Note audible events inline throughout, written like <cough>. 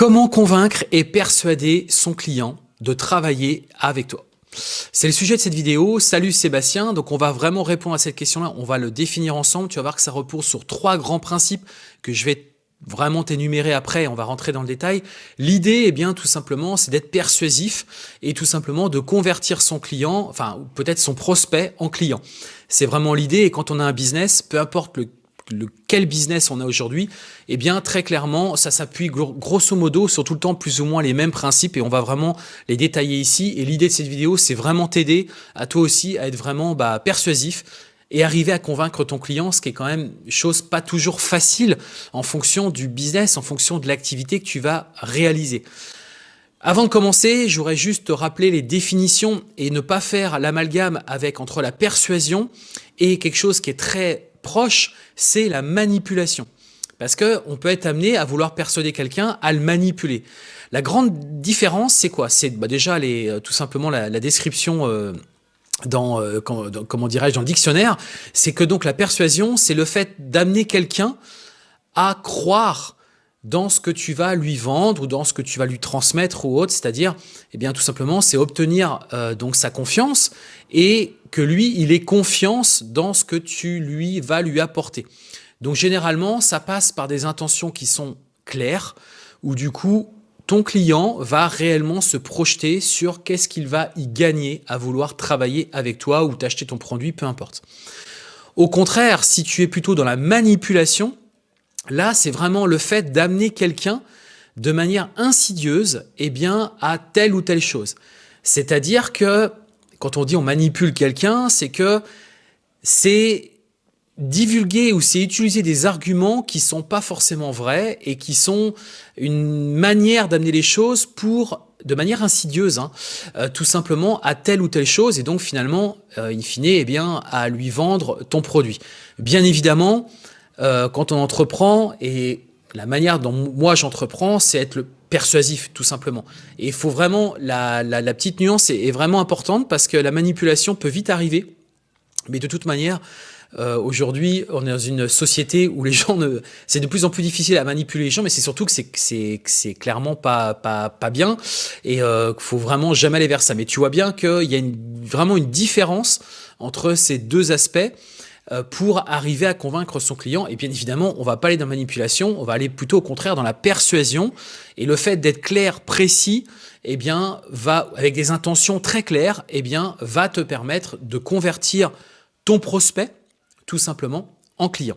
Comment convaincre et persuader son client de travailler avec toi? C'est le sujet de cette vidéo. Salut Sébastien. Donc on va vraiment répondre à cette question-là. On va le définir ensemble. Tu vas voir que ça repose sur trois grands principes que je vais vraiment t'énumérer après, on va rentrer dans le détail. L'idée, eh bien, tout simplement, c'est d'être persuasif et tout simplement de convertir son client, enfin, peut-être son prospect en client. C'est vraiment l'idée et quand on a un business, peu importe le le, quel business on a aujourd'hui, eh bien très clairement, ça s'appuie grosso modo sur tout le temps plus ou moins les mêmes principes et on va vraiment les détailler ici. Et l'idée de cette vidéo, c'est vraiment t'aider à toi aussi à être vraiment bah, persuasif et arriver à convaincre ton client, ce qui est quand même chose pas toujours facile en fonction du business, en fonction de l'activité que tu vas réaliser. Avant de commencer, j'aurais juste te rappeler les définitions et ne pas faire l'amalgame avec entre la persuasion et quelque chose qui est très proche, c'est la manipulation. Parce qu'on peut être amené à vouloir persuader quelqu'un à le manipuler. La grande différence, c'est quoi? C'est bah, déjà euh, tout simplement la, description euh, dans, euh, comment dirais-je, dans le dictionnaire. C'est que donc la persuasion, c'est le fait d'amener quelqu'un à croire dans ce que tu vas lui vendre ou dans ce que tu vas lui transmettre ou autre, c'est-à-dire, eh bien, tout simplement, c'est obtenir donc sa confiance et que lui, il ait confiance dans ce que tu lui vas lui apporter. Donc généralement, ça passe par des intentions qui sont claires, où du coup, ton client va réellement se projeter sur qu'est-ce qu'il va y gagner à vouloir travailler avec toi ou t'acheter ton produit, peu importe. Au contraire, si tu es plutôt dans la manipulation, là, c'est vraiment le fait d'amener quelqu'un de manière insidieuse eh bien, à telle ou telle chose. C'est-à-dire que quand on dit on manipule quelqu'un, c'est que c'est divulguer ou c'est utiliser des arguments qui sont pas forcément vrais et qui sont une manière d'amener les choses pour de manière insidieuse, hein, euh, tout simplement à telle ou telle chose et donc finalement, euh, in fine, eh bien, à lui vendre ton produit. Bien évidemment, euh, quand on entreprend et la manière dont moi j'entreprends, c'est être le persuasif, tout simplement. Et il faut vraiment, la, la, petite nuance est, vraiment importante parce que la manipulation peut vite arriver, mais de toute manière, euh, aujourd'hui, on est dans une société où les <laughs> gens ne, c'est de plus en plus difficile à manipuler les gens, mais c'est surtout que c'est c'est clairement pas pas pas bien et euh, faut vraiment jamais aller vers ça. Mais tu vois bien qu'il y a une, vraiment une différence entre ces deux aspects. Euh, pour arriver à convaincre son client. Et bien évidemment, on va pas aller dans la manipulation, on va aller plutôt au contraire dans la persuasion. Et le fait d'être clair, précis, eh bien, va, avec des intentions très claires, eh bien, va te permettre de convertir ton prospect, tout simplement, en client.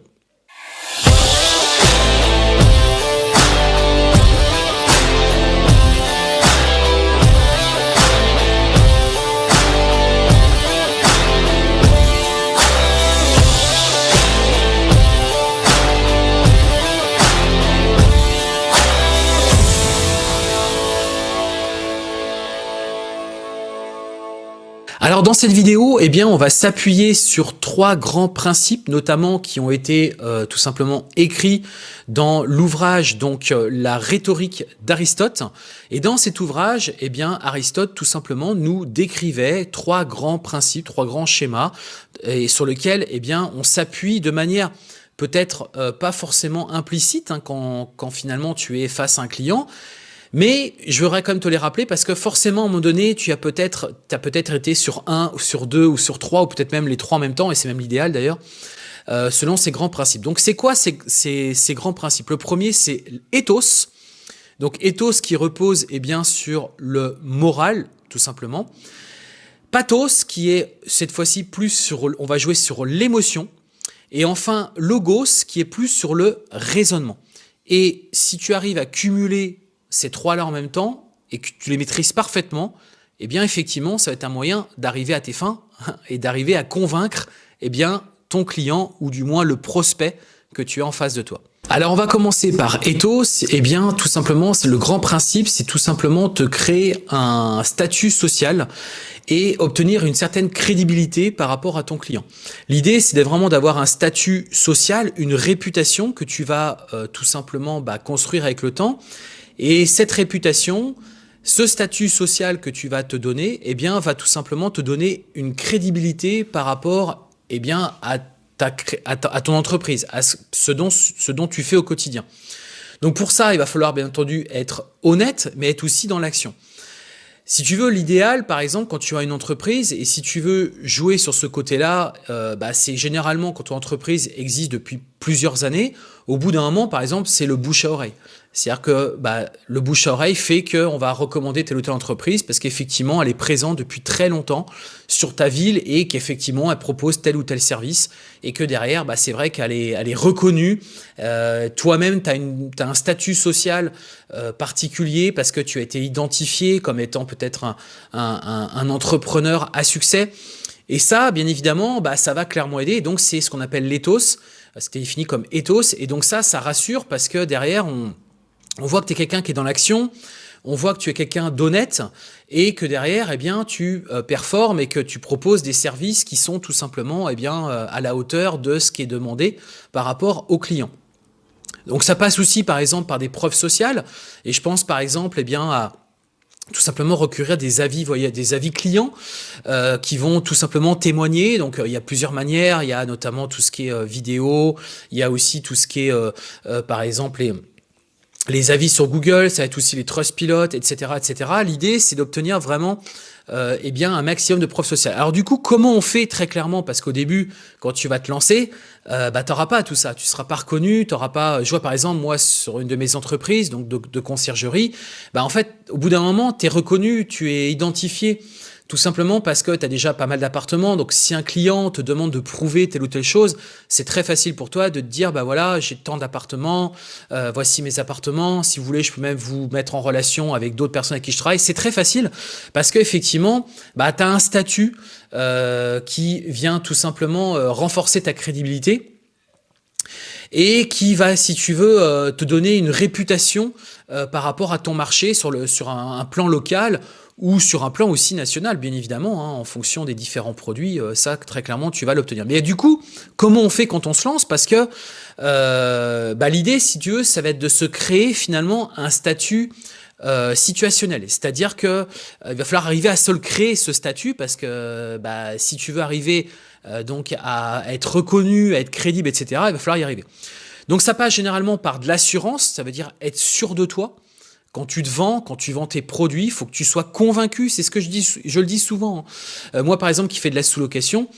Alors dans cette vidéo, eh bien, on va s'appuyer sur trois grands principes, notamment qui ont été euh, tout simplement écrits dans l'ouvrage donc euh, la rhétorique d'Aristote. Et dans cet ouvrage, eh bien, Aristote tout simplement nous décrivait trois grands principes, trois grands schémas, et sur lesquels eh bien, on s'appuie de manière peut-être euh, pas forcément implicite hein, quand, quand finalement tu es face à un client, mais je voudrais quand même te les rappeler parce que forcément, à un moment donné, tu as peut-être peut-être été sur un, ou sur deux, ou sur trois, ou peut-être même les trois en même temps, et c'est même l'idéal d'ailleurs, euh, selon ces grands principes. Donc c'est quoi ces, ces, ces, grands principes? Le premier, c'est ethos. Donc ethos qui repose eh bien, sur le moral, tout simplement. Pathos qui est cette fois-ci plus sur, on va jouer sur l'émotion. Et enfin, logos qui est plus sur le raisonnement. Et si tu arrives à cumuler ces trois-là en même temps et que tu les maîtrises parfaitement, eh bien effectivement, ça va être un moyen d'arriver à tes fins <laughs> et d'arriver à convaincre eh bien, ton client ou du moins le prospect que tu as en face de toi. Alors on va commencer par ethos, eh bien tout simplement le grand principe, c'est tout simplement te créer un statut social et obtenir une certaine crédibilité par rapport à ton client. L'idée c'est vraiment d'avoir un statut social, une réputation que tu vas euh, tout simplement bah, construire avec le temps et cette réputation, ce statut social que tu vas te donner, eh bien, va tout simplement te donner une crédibilité par rapport eh bien, à, ta, à, ton entreprise, à ce dont, ce dont tu fais au quotidien. Donc pour ça, il va falloir bien entendu être honnête, mais être aussi dans l'action. Si tu veux, l'idéal, par exemple, quand tu as une entreprise, et si tu veux jouer sur ce côté-là, euh, bah, c'est généralement quand ton entreprise existe depuis plusieurs années, au bout d'un moment, par exemple, c'est le bouche à oreille. C'est-à-dire que bah, le bouche à oreille fait qu'on va recommander telle ou telle entreprise parce qu'effectivement, elle est présente depuis très longtemps sur ta ville et qu'effectivement, elle propose tel ou tel service et que derrière, bah, c'est vrai qu'elle est, reconnue. Euh, Toi-même, tu as, un statut social euh, particulier parce que tu as été identifié comme étant peut-être un, entrepreneur à succès. Et ça, bien évidemment, bah, ça va clairement aider. donc, c'est ce qu'on appelle l'éthos. C'était défini comme ethos. Et donc ça, ça rassure parce que derrière, on voit que tu es quelqu'un qui est dans l'action, on voit que tu es quelqu'un d'honnête et que derrière, eh bien, tu euh, performes et que tu proposes des services qui sont tout simplement eh bien, euh, à la hauteur de ce qui est demandé par rapport aux clients. Donc ça passe aussi par exemple par des preuves sociales et je pense par exemple eh bien, à tout simplement recourir des avis, voyez, des avis clients euh, qui vont tout simplement témoigner. Donc il y a plusieurs manières, il y a notamment tout ce qui est vidéo, il y a aussi tout ce qui est par exemple les les avis sur Google, ça va être aussi les trust pilotes, etc., etc. L'idée, c'est d'obtenir vraiment euh, eh bien un maximum de preuves sociales. Alors du coup, comment on fait très clairement? Parce qu'au début, quand tu vas te lancer, euh, bah, tu n'auras pas tout ça. Tu seras pas reconnu, tu pas... Je vois par exemple, moi, sur une de mes entreprises, donc de, de conciergerie, bah, en fait, au bout d'un moment, tu es reconnu, tu es identifié. Tout simplement parce que tu as déjà pas mal d'appartements, donc si un client te demande de prouver telle ou telle chose, c'est très facile pour toi de te dire, bah voilà, j'ai tant d'appartements, euh, voici mes appartements, si vous voulez, je peux même vous mettre en relation avec d'autres personnes avec qui je travaille. C'est très facile parce qu'effectivement, bah, tu as un statut euh, qui vient tout simplement euh, renforcer ta crédibilité et qui va, si tu veux, te donner une réputation par rapport à ton marché sur, un plan local ou sur un plan aussi national, bien évidemment, hein, en fonction des différents produits, euh, ça, très clairement, tu vas l'obtenir. Mais du coup, comment on fait quand on se lance? Parce que euh, bah, l'idée, si tu veux, ça va être de se créer finalement un statut euh, situationnel. C'est-à-dire que il va falloir arriver à se le créer, ce statut, parce que bah, si tu veux arriver donc à être reconnu, à être crédible, etc., il va falloir y arriver. Donc ça passe généralement par de l'assurance, ça veut dire être sûr de toi, quand tu te vends, quand tu vends tes produits, il faut que tu sois convaincu. C'est ce que je dis, je le dis souvent. Hein. Euh, moi, par exemple, qui fais de la sous-location,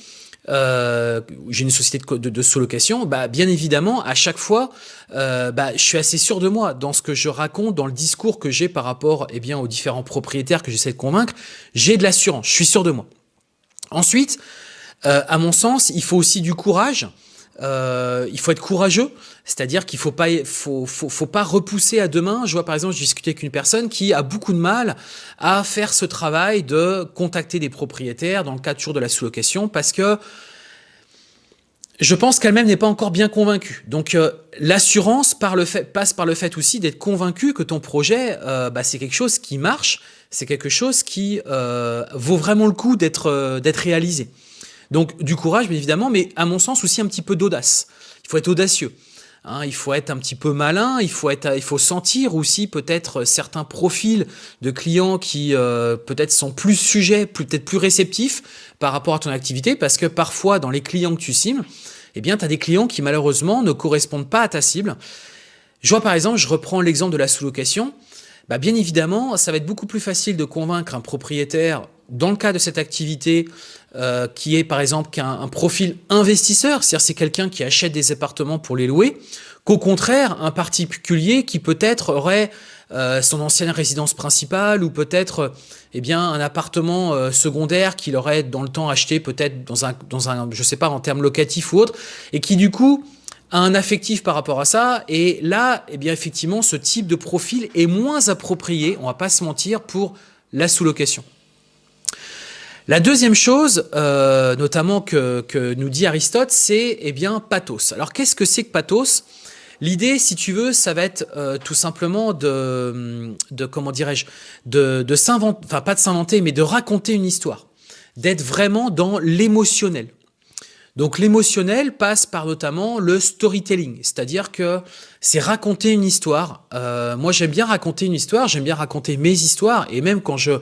euh, j'ai une société de, sous-location, bah, bien évidemment, à chaque fois, euh, bah, je suis assez sûr de moi dans ce que je raconte, dans le discours que j'ai par rapport eh bien, aux différents propriétaires que j'essaie de convaincre. J'ai de l'assurance, je suis sûr de moi. Ensuite, à mon sens, il faut aussi du courage. Il faut être courageux, c'est-à-dire qu'il faut pas, faut, faut, faut, pas repousser à demain. Je vois par exemple, j'ai discuté avec une personne qui a beaucoup de mal à faire ce travail de contacter des propriétaires dans le cadre toujours de la sous-location parce que je pense qu'elle-même n'est pas encore bien convaincue. Donc euh, l'assurance passe par le fait aussi d'être convaincu que ton projet, euh, bah, c'est quelque chose qui marche, c'est quelque chose qui vaut vraiment le coup d'être d'être réalisé. Donc du courage, bien évidemment, mais à mon sens aussi un petit peu d'audace. Il faut être audacieux. Hein, il faut être un petit peu malin, il faut, être, il faut sentir aussi peut-être certains profils de clients qui euh, peut-être sont plus sujets, peut-être plus réceptifs par rapport à ton activité, parce que parfois dans les clients que tu cibles, eh bien, tu as des clients qui malheureusement ne correspondent pas à ta cible. Je vois par exemple, je reprends l'exemple de la sous-location, bah, bien évidemment, ça va être beaucoup plus facile de convaincre un propriétaire dans le cas de cette activité euh, qui est par exemple qu'un profil investisseur, c'est-à-dire c'est quelqu'un qui achète des appartements pour les louer, qu'au contraire un particulier qui peut-être aurait euh, son ancienne résidence principale ou peut-être eh bien un appartement euh, secondaire qu'il aurait dans le temps acheté peut-être dans un, dans un, je sais pas, en termes locatifs ou autres, et qui du coup un affectif par rapport à ça. Et là, eh bien effectivement, ce type de profil est moins approprié, on va pas se mentir, pour la sous-location. La deuxième chose, euh, notamment que, nous dit Aristote, c'est eh bien pathos. Alors qu'est-ce que c'est que pathos? L'idée, si tu veux, ça va être euh, tout simplement de, comment dirais-je, de s'inventer, enfin pas de s'inventer, mais de raconter une histoire, d'être vraiment dans l'émotionnel. Donc l'émotionnel passe par notamment le storytelling, c'est-à-dire que c'est raconter une histoire. Euh, moi j'aime bien raconter une histoire, j'aime bien raconter mes histoires, et même quand je,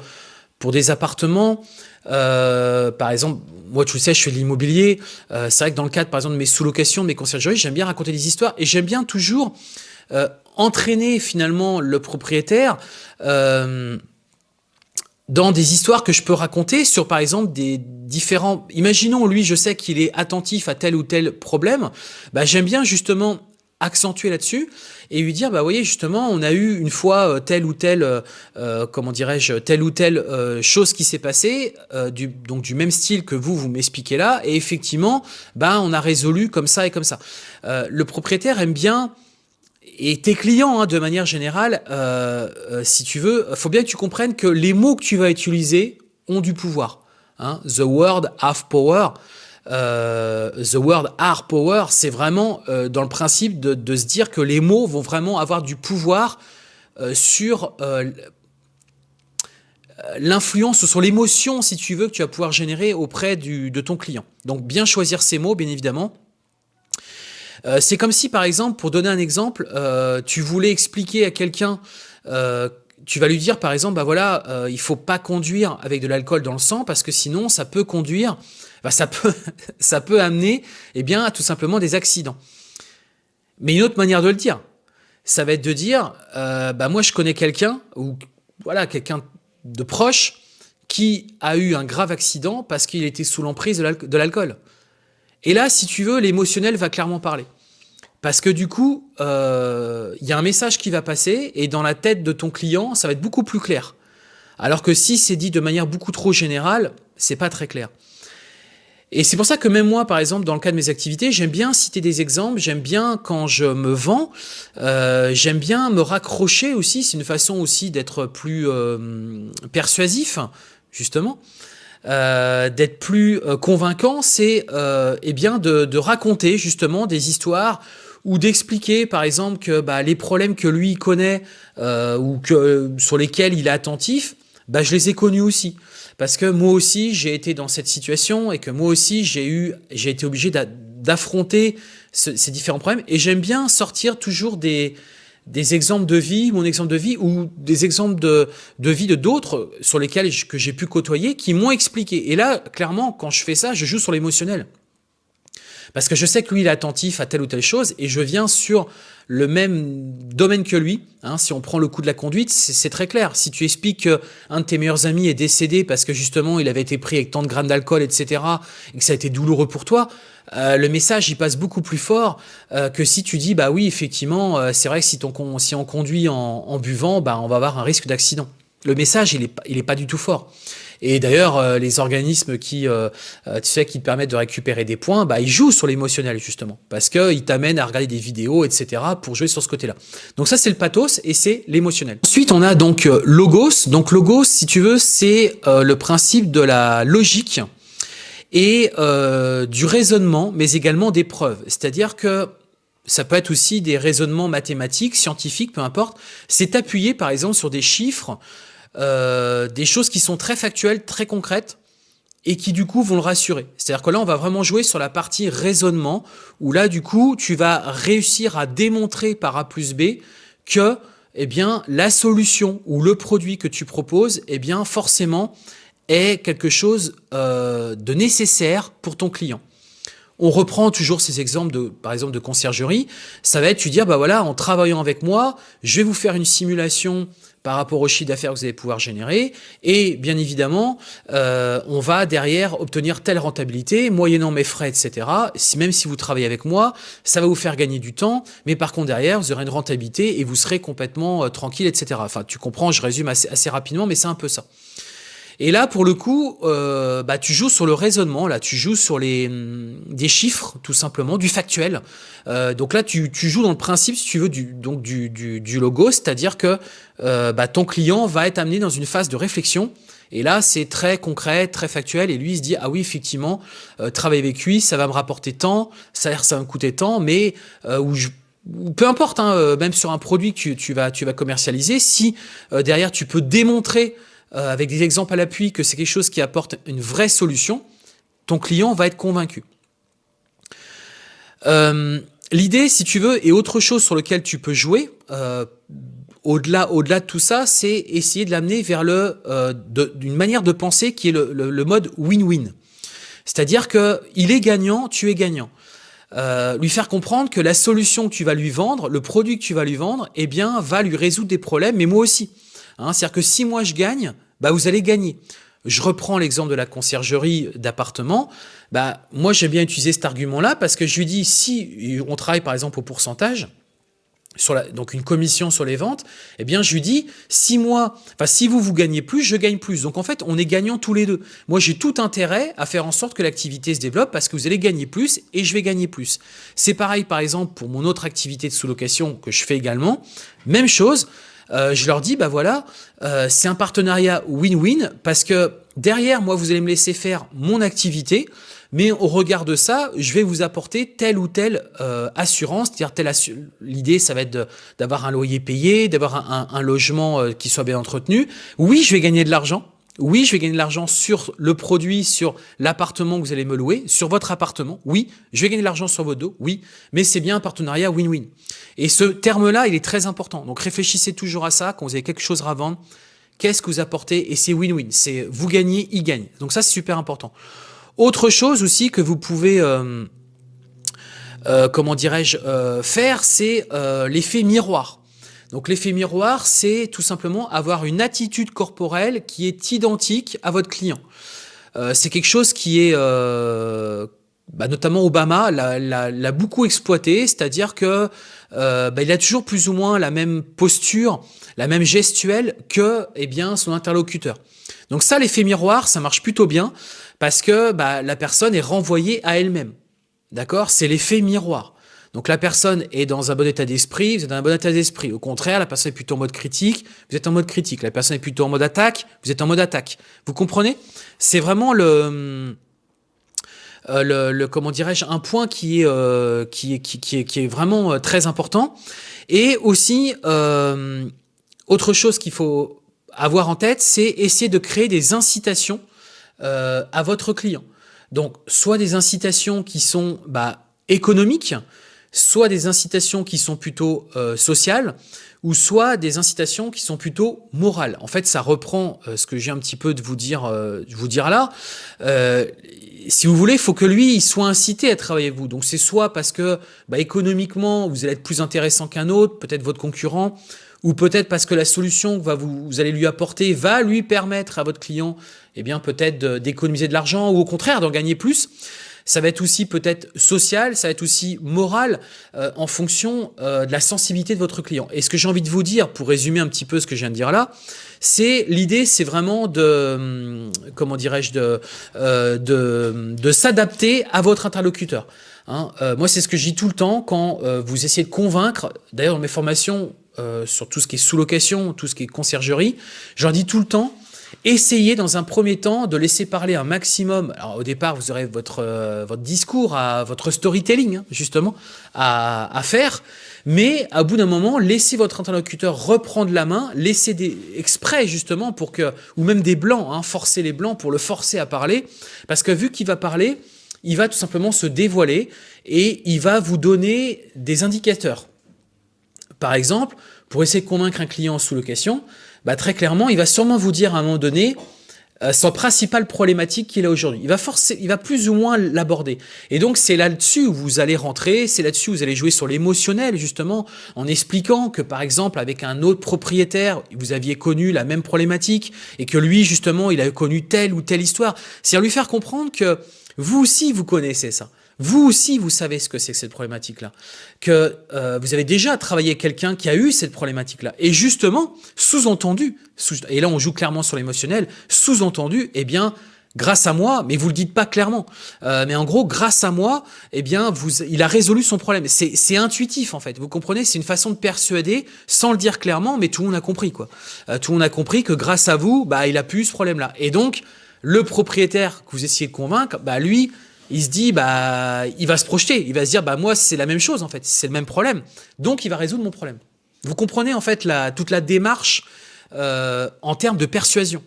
pour des appartements, euh, par exemple, moi, tu sais, je fais de l'immobilier. Euh, c'est vrai que dans le cadre, par exemple, de mes sous-locations, de mes conciergeries, j'aime bien raconter des histoires et j'aime bien toujours, euh, entraîner finalement le propriétaire euh, dans des histoires que je peux raconter sur par exemple des différents... Imaginons lui, je sais qu'il est attentif à tel ou tel problème, bah, j'aime bien justement accentuer là-dessus et lui dire bah voyez justement on a eu une fois euh, telle ou telle euh, euh, comment dirais-je telle ou telle chose qui s'est passée du donc du même style que vous vous m'expliquez là et effectivement bah on a résolu comme ça et comme ça. Le propriétaire aime bien et tes clients, hein, de manière générale, si tu veux, faut bien que tu comprennes que les mots que tu vas utiliser ont du pouvoir. Hein. The word have power. Euh, the word art power, c'est vraiment euh, dans le principe de, se dire que les mots vont vraiment avoir du pouvoir euh, sur l'influence, sur l'émotion, si tu veux, que tu vas pouvoir générer auprès de ton client. Donc bien choisir ces mots, bien évidemment. C'est comme si, par exemple, pour donner un exemple, tu voulais expliquer à quelqu'un tu vas lui dire par exemple, bah voilà, euh, il faut pas conduire avec de l'alcool dans le sang parce que sinon ça peut conduire, bah ça peut, <laughs> ça peut amener, eh bien, à tout simplement des accidents. Mais une autre manière de le dire, ça va être de dire, euh, bah moi je connais quelqu'un ou voilà quelqu'un de proche qui a eu un grave accident parce qu'il était sous l'emprise de l'alcool. Et là, si tu veux, l'émotionnel va clairement parler. Parce que du coup, euh, il y a un message qui va passer et dans la tête de ton client, ça va être beaucoup plus clair. Alors que si c'est dit de manière beaucoup trop générale, c'est pas très clair. Et c'est pour ça que même moi, par exemple, dans le cas de mes activités, j'aime bien citer des exemples, j'aime bien quand je me vends, euh, j'aime bien me raccrocher aussi, c'est une façon aussi d'être plus euh, persuasif, justement. d'être plus convaincant, c'est eh bien de, de, raconter justement des histoires ou d'expliquer par exemple que bah, les problèmes que lui connaît euh, ou que sur lesquels il est attentif, bah, je les ai connus aussi. Parce que moi aussi, j'ai été dans cette situation et que moi aussi, j'ai eu, j'ai été obligé d'affronter ces différents problèmes. Et j'aime bien sortir toujours des, des exemples de vie, mon exemple de vie, ou des exemples de, de vie de d'autres sur lesquels que j'ai pu côtoyer, qui m'ont expliqué. Et là, clairement, quand je fais ça, je joue sur l'émotionnel. Parce que je sais que lui, il est attentif à telle ou telle chose et je viens sur le même domaine que lui. Hein, si on prend le coup de la conduite, c'est très clair. Si tu expliques qu'un de tes meilleurs amis est décédé parce que justement il avait été pris avec tant de grammes d'alcool, etc., et que ça a été douloureux pour toi, euh, le message il passe beaucoup plus fort euh, que si tu dis bah oui effectivement euh, c'est vrai que si, ton, on conduit en, buvant, bah, on va avoir un risque d'accident. Le message il est, il est pas du tout fort. Et d'ailleurs, euh, les organismes qui, euh, euh, tu sais, qui te permettent de récupérer des points, bah, ils jouent sur l'émotionnel justement, parce qu'ils t'amènent à regarder des vidéos, etc., pour jouer sur ce côté-là. Donc ça, c'est le pathos et c'est l'émotionnel. Ensuite, on a donc logos. Donc logos, si tu veux, c'est le principe de la logique et du raisonnement, mais également des preuves. C'est-à-dire que ça peut être aussi des raisonnements mathématiques, scientifiques, peu importe. C'est appuyé par exemple sur des chiffres, euh, des choses qui sont très factuelles, très concrètes, et qui du coup vont le rassurer. C'est-à-dire que là, on va vraiment jouer sur la partie raisonnement, où là, du coup, tu vas réussir à démontrer par A plus B que eh bien, la solution ou le produit que tu proposes, eh bien, forcément, est quelque chose euh, de nécessaire pour ton client. On reprend toujours ces exemples de, par exemple, de conciergerie. Ça va être, tu dire, bah voilà, en travaillant avec moi, je vais vous faire une simulation par rapport au chiffre d'affaires que vous allez pouvoir générer. Et bien évidemment, euh, on va derrière obtenir telle rentabilité, moyennant mes frais, etc. Si, même si vous travaillez avec moi, ça va vous faire gagner du temps, mais par contre derrière, vous aurez une rentabilité et vous serez complètement euh, tranquille, etc. Enfin, tu comprends, je résume assez, assez rapidement, mais c'est un peu ça. Et là, pour le coup, euh, bah, tu joues sur le raisonnement, là, tu joues sur les, hum, des chiffres, tout simplement, du factuel. Euh, donc là, tu, tu, joues dans le principe, si tu veux, du, donc du, du, du logo, c'est-à-dire que euh, bah, ton client va être amené dans une phase de réflexion. Et là, c'est très concret, très factuel. Et lui, il se dit, ah oui, effectivement, euh, travailler avec lui, ça va me rapporter tant, ça, ça va me coûter tant, mais euh, peu importe, hein, même sur un produit que tu, vas, commercialiser, si derrière tu peux démontrer euh, avec des exemples à l'appui, que c'est quelque chose qui apporte une vraie solution, ton client va être convaincu. Euh, l'idée, si tu veux, et autre chose sur lequel tu peux jouer, euh, au-delà au -delà de tout ça, c'est essayer de l'amener vers le d'une manière de penser qui est le, le, mode win-win. C'est-à-dire que il est gagnant, tu es gagnant. euh, lui faire comprendre que la solution que tu vas lui vendre, le produit que tu vas lui vendre, eh bien, va lui résoudre des problèmes, mais moi aussi. Hein, C'est-à-dire que si moi je gagne, bah, vous allez gagner. Je reprends l'exemple de la conciergerie d'appartement. Bah, moi, j'aime bien utiliser cet argument-là parce que je lui dis, si on travaille par exemple au pourcentage, donc une commission sur les ventes, eh bien je lui dis si moi, enfin si vous vous gagnez plus, je gagne plus. Donc en fait, on est gagnant tous les deux. Moi, j'ai tout intérêt à faire en sorte que l'activité se développe parce que vous allez gagner plus et je vais gagner plus. C'est pareil par exemple pour mon autre activité de sous-location que je fais également. Même chose. Euh, je leur dis, bah voilà, euh, c'est un partenariat win-win parce que derrière, moi, vous allez me laisser faire mon activité. Mais au regard de ça, je vais vous apporter telle ou telle euh, assurance. C'est-à-dire, l'idée, ça va être d'avoir un loyer payé, d'avoir un, un, logement euh, qui soit bien entretenu. Oui, je vais gagner de l'argent. Oui, je vais gagner de l'argent sur le produit, sur l'appartement que vous allez me louer, sur votre appartement. Oui, je vais gagner de l'argent sur votre dos. Oui, mais c'est bien un partenariat win-win. Et ce terme-là, il est très important. Donc réfléchissez toujours à ça quand vous avez quelque chose à vendre. Qu'est-ce que vous apportez? Et c'est win-win. C'est vous gagnez, il gagne. Donc ça, c'est super important. Autre chose aussi que vous pouvez, euh, euh, comment dirais-je, euh, faire, c'est euh, l'effet miroir. Donc l'effet miroir, c'est tout simplement avoir une attitude corporelle qui est identique à votre client. Euh, c'est quelque chose qui est, euh, bah, notamment Obama l'a beaucoup exploité, c'est-à-dire que euh, bah, il a toujours plus ou moins la même posture, la même gestuelle que eh bien, son interlocuteur. Donc ça, l'effet miroir, ça marche plutôt bien parce que bah, la personne est renvoyée à elle-même. D'accord? C'est l'effet miroir. Donc la personne est dans un bon état d'esprit, vous êtes dans un bon état d'esprit. Au contraire, la personne est plutôt en mode critique, vous êtes en mode critique. La personne est plutôt en mode attaque, vous êtes en mode attaque. Vous comprenez? C'est vraiment euh, le, le, comment dirais-je, un point qui est, euh, qui qui, est, qui est vraiment euh, très important. Et aussi, autre chose qu'il faut avoir en tête, c'est essayer de créer des incitations euh, à votre client. Donc, soit des incitations qui sont bah, économiques, soit des incitations qui sont plutôt euh, sociales, ou soit des incitations qui sont plutôt morales. En fait, ça reprend euh, ce que j'ai un petit peu de vous dire, vous dire là. Si vous voulez, il faut que lui, soit incité à travailler avec vous. Donc, c'est soit parce que bah, économiquement, vous allez être plus intéressant qu'un autre, peut-être votre concurrent, ou peut-être parce que la solution que vous, allez lui apporter va lui permettre à votre client, eh bien peut-être d'économiser de l'argent ou au contraire d'en gagner plus. Ça va être aussi peut-être social, ça va être aussi moral euh, en fonction euh, de la sensibilité de votre client. Et ce que j'ai envie de vous dire, pour résumer un petit peu ce que je viens de dire là, c'est l'idée, c'est vraiment de, hum, comment dirais-je, euh, de, s'adapter à votre interlocuteur. Hein, moi, c'est ce que je dis tout le temps quand vous essayez de convaincre. D'ailleurs, dans mes formations euh, sur tout ce qui est sous-location, tout ce qui est conciergerie, j'en dis tout le temps Essayez dans un premier temps de laisser parler un maximum. Alors au départ, vous aurez votre, euh, votre discours, à, votre storytelling hein, justement à, à, faire. Mais à bout d'un moment, laissez votre interlocuteur reprendre la main, laissez des exprès justement pour que, ou même des blancs, hein, forcer les blancs pour le forcer à parler, parce que vu qu'il va parler, il va tout simplement se dévoiler et il va vous donner des indicateurs. Par exemple, pour essayer de convaincre un client en sous-location, bah, très clairement, il va sûrement vous dire à un moment donné euh, son principale problématique qu'il a aujourd'hui. Il va forcer, il va plus ou moins l'aborder. Et donc c'est là-dessus où vous allez rentrer, c'est là-dessus où vous allez jouer sur l'émotionnel justement, en expliquant que par exemple avec un autre propriétaire, vous aviez connu la même problématique et que lui justement il a connu telle ou telle histoire. C'est à lui faire comprendre que vous aussi vous connaissez ça. Vous aussi, vous savez ce que c'est que cette problématique-là, que euh, vous avez déjà travaillé quelqu'un qui a eu cette problématique-là. Et justement, sous-entendu, sous, et là on joue clairement sur l'émotionnel, sous-entendu, eh bien, grâce à moi, mais vous le dites pas clairement, euh, mais en gros, grâce à moi, eh bien, vous, il a résolu son problème. C'est intuitif en fait, vous comprenez? C'est une façon de persuader sans le dire clairement, mais tout le monde a compris quoi. Euh, tout le monde a compris que grâce à vous, bah, il a pu ce problème-là. Et donc, le propriétaire que vous essayez de convaincre, bah lui, il se dit, bah, il va se projeter, il va se dire, bah, moi, c'est la même chose, en fait, c'est le même problème. Donc, il va résoudre mon problème. Vous comprenez, en fait, toute la démarche euh, en termes de persuasion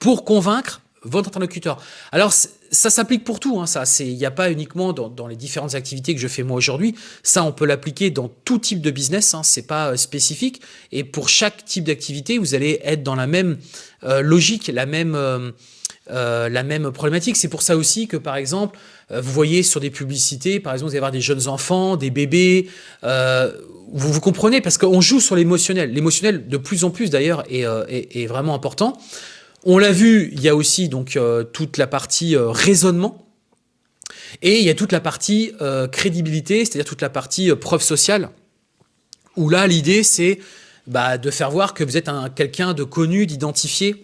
pour convaincre votre interlocuteur. Alors, ça s'applique pour tout, hein, ça. Il n'y a pas uniquement dans, dans, les différentes activités que je fais moi aujourd'hui. Ça, on peut l'appliquer dans tout type de business, hein, c'est pas euh, spécifique. Et pour chaque type d'activité, vous allez être dans la même euh, logique, la même... Euh, la même problématique. C'est pour ça aussi que, par exemple, vous voyez sur des publicités, par exemple, vous allez avoir des jeunes enfants, des bébés, vous, vous comprenez, parce qu'on joue sur l'émotionnel. L'émotionnel, de plus en plus d'ailleurs, est, est, vraiment important. On l'a vu, il y a aussi donc toute la partie raisonnement, et il y a toute la partie euh, crédibilité, c'est-à-dire toute la partie euh, preuve sociale, où là, l'idée, c'est bah, de faire voir que vous êtes quelqu'un de connu, d'identifié,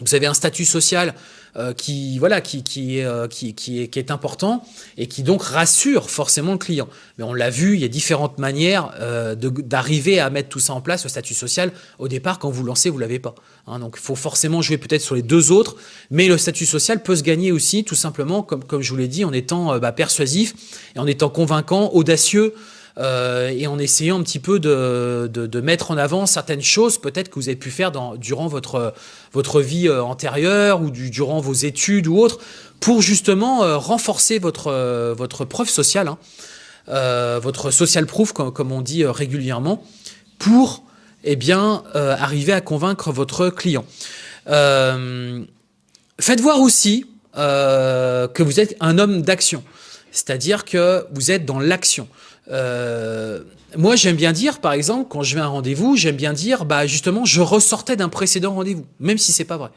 vous avez un statut social euh, qui, voilà, qui, qui, euh, qui, qui, est, qui, est, important et qui donc rassure forcément le client. Mais on l'a vu, il y a différentes manières euh, d'arriver à mettre tout ça en place, le statut social. Au départ, quand vous lancez, vous l'avez pas. Hein, donc il faut forcément jouer peut-être sur les deux autres, mais le statut social peut se gagner aussi tout simplement, comme, comme je vous l'ai dit, en étant bah, persuasif et en étant convaincant, audacieux, euh, et en essayant un petit peu de, de, mettre en avant certaines choses peut-être que vous avez pu faire durant votre, votre vie euh, antérieure ou du, durant vos études ou autres pour justement euh, renforcer votre, votre preuve sociale, hein, votre social proof comme, comme on dit régulièrement pour eh bien, arriver à convaincre votre client. faites voir aussi que vous êtes un homme d'action, c'est-à-dire que vous êtes dans l'action. Euh, moi, j'aime bien dire, par exemple, quand je vais à un rendez-vous, j'aime bien dire, bah justement, je ressortais d'un précédent rendez-vous, même si c'est pas vrai.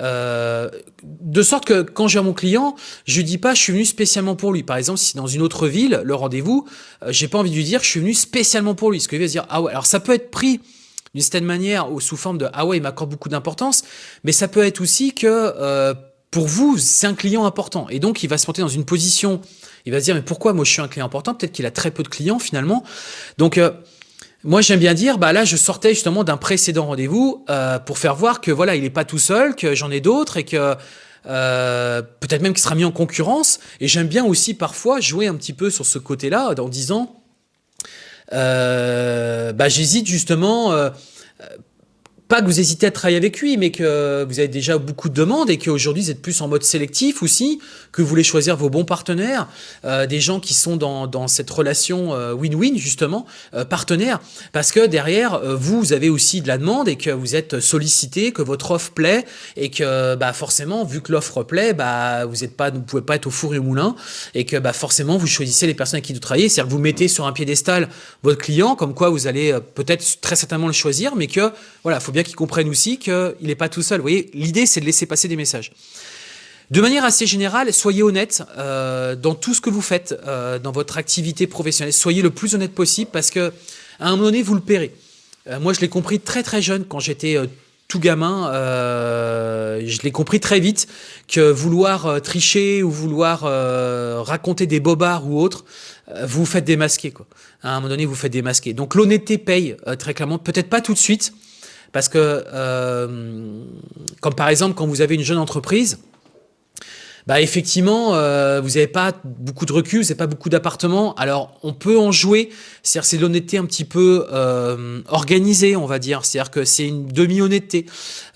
Euh, de sorte que quand j'ai mon client, je lui dis pas je suis venu spécialement pour lui. Par exemple, si dans une autre ville, le rendez-vous, euh, j'ai pas envie de lui dire je suis venu spécialement pour lui. Ce que il va se dire ah ouais. Alors ça peut être pris d'une certaine manière ou sous forme de ah ouais il m'accorde beaucoup d'importance, mais ça peut être aussi que euh, pour vous c'est un client important et donc il va se monter dans une position il va se dire, mais pourquoi moi je suis un client important? Peut-être qu'il a très peu de clients finalement. Donc, euh, moi j'aime bien dire, bah là je sortais justement d'un précédent rendez-vous euh, pour faire voir que voilà, il n'est pas tout seul, que j'en ai d'autres et que euh, peut-être même qu'il sera mis en concurrence. Et j'aime bien aussi parfois jouer un petit peu sur ce côté-là en disant, bah j'hésite justement pas que vous hésitez à travailler avec lui, mais que vous avez déjà beaucoup de demandes et qu'aujourd'hui vous êtes plus en mode sélectif aussi, que vous voulez choisir vos bons partenaires, euh, des gens qui sont dans, dans cette relation euh, win-win justement, euh, partenaire, parce que derrière euh, vous, vous avez aussi de la demande et que vous êtes sollicité, que votre offre plaît et que bah, forcément, vu que l'offre plaît, bah, vous êtes pas, vous pouvez pas être au four et au moulin et que bah, forcément vous choisissez les personnes avec qui vous travaillez, c'est-à-dire que vous mettez sur un piédestal votre client, comme quoi vous allez peut-être très certainement le choisir, mais que voilà, faut bien qu'ils comprennent aussi qu'il n'est pas tout seul. Vous voyez, l'idée, c'est de laisser passer des messages. De manière assez générale, soyez honnête euh, dans tout ce que vous faites, euh, dans votre activité professionnelle. Soyez le plus honnête possible parce que à un moment donné, vous le paierez. Euh, moi, je l'ai compris très très jeune quand j'étais tout gamin. je l'ai compris très vite que vouloir tricher ou vouloir raconter des bobards ou autres, vous vous faites démasquer. À un moment donné, vous faites démasquer. Donc l'honnêteté paye très clairement. Peut-être pas tout de suite, parce que, euh, comme par exemple, quand vous avez une jeune entreprise, bah effectivement, euh, vous n'avez pas beaucoup de recul, vous n'avez pas beaucoup d'appartements. Alors, on peut en jouer. C'est-à-dire, c'est l'honnêteté un petit peu euh, organisée, on va dire. C'est-à-dire que c'est une demi-honnêteté.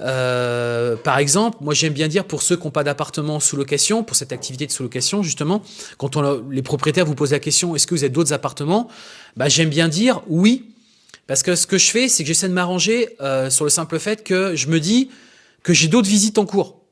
Euh, par exemple, moi, j'aime bien dire pour ceux qui n'ont pas d'appartement sous location, pour cette activité de sous-location, justement, quand les propriétaires vous posent la question, est-ce que vous avez d'autres appartements? Bah, J'aime bien dire oui, parce que ce que je fais, c'est que j'essaie de m'arranger euh, sur le simple fait que je me dis que j'ai d'autres visites en cours.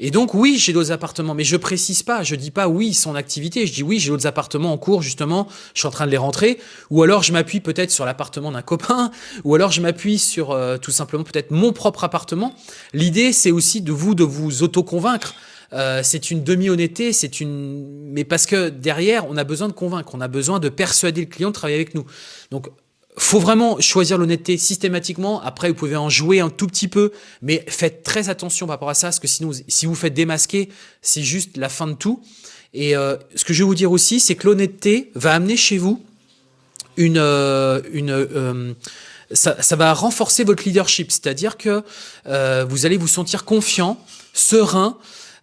Et donc oui, j'ai d'autres appartements, mais je précise pas, je dis pas oui, son activité, je dis oui, j'ai d'autres appartements en cours justement, je suis en train de les rentrer, ou alors je m'appuie peut-être sur l'appartement d'un copain, ou alors je m'appuie sur euh, tout simplement peut-être mon propre appartement. L'idée, c'est aussi de vous de vous auto-convaincre. Euh, c'est une demi-honnêteté, c'est une, mais parce que derrière, on a besoin de convaincre, on a besoin de persuader le client de travailler avec nous. Donc faut vraiment choisir l'honnêteté systématiquement. Après, vous pouvez en jouer un tout petit peu, mais faites très attention par rapport à ça, parce que sinon, si vous faites démasquer, c'est juste la fin de tout. Et euh, ce que je vais vous dire aussi, c'est que l'honnêteté va amener chez vous une... Euh, une euh, ça, ça, va renforcer votre leadership, c'est-à-dire que vous allez vous sentir confiant, serein,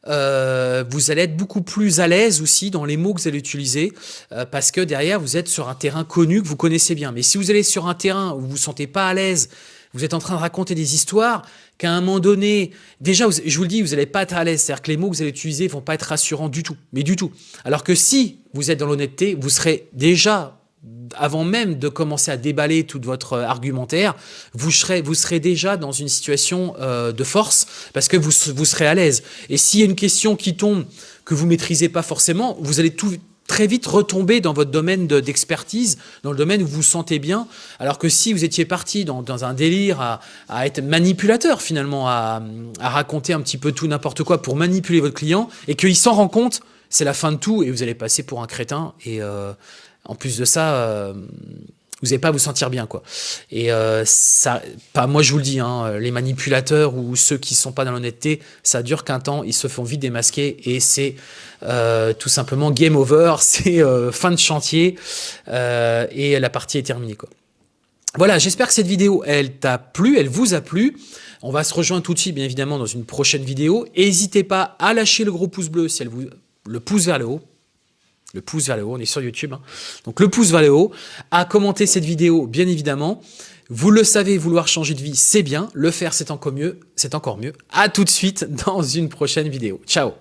euh, vous allez être beaucoup plus à l'aise aussi dans les mots que vous allez utiliser euh, parce que derrière, vous êtes sur un terrain connu que vous connaissez bien. Mais si vous allez sur un terrain où vous vous sentez pas à l'aise, vous êtes en train de raconter des histoires qu'à un moment donné, déjà, je vous le dis, vous n'allez pas être à l'aise. C'est-à-dire que les mots que vous allez utiliser vont pas être rassurants du tout, mais du tout. Alors que si vous êtes dans l'honnêteté, vous serez déjà avant même de commencer à déballer tout votre argumentaire, vous serez, vous serez déjà dans une situation euh, de force parce que vous, vous serez à l'aise. Et s'il y a une question qui tombe que vous maîtrisez pas forcément, vous allez tout, très vite retomber dans votre domaine d'expertise, dans le domaine où vous vous sentez bien, alors que si vous étiez parti dans, un délire à, être manipulateur finalement, à, raconter un petit peu tout n'importe quoi pour manipuler votre client, et qu'il s'en rend compte, c'est la fin de tout, et vous allez passer pour un crétin, et euh, en plus de ça... Euh, vous n'allez pas vous sentir bien quoi. Et euh, ça, pas moi je vous le dis, hein, les manipulateurs ou ceux qui sont pas dans l'honnêteté, ça dure qu'un temps, ils se font vite démasquer et c'est euh, tout simplement game over, <laughs> c'est fin de chantier et la partie est terminée. Voilà, j'espère que cette vidéo, elle t'a plu, elle vous a plu. On va se rejoindre tout de suite, bien évidemment, dans une prochaine vidéo. N'hésitez pas à lâcher le gros pouce bleu si elle vous le pouce vers le haut le pouce vers le haut, on est sur YouTube, hein. donc le pouce vers le haut, à commenter cette vidéo, bien évidemment. Vous le savez, vouloir changer de vie, c'est bien, le faire, c'est encore mieux, c'est encore mieux. À tout de suite dans une prochaine vidéo. Ciao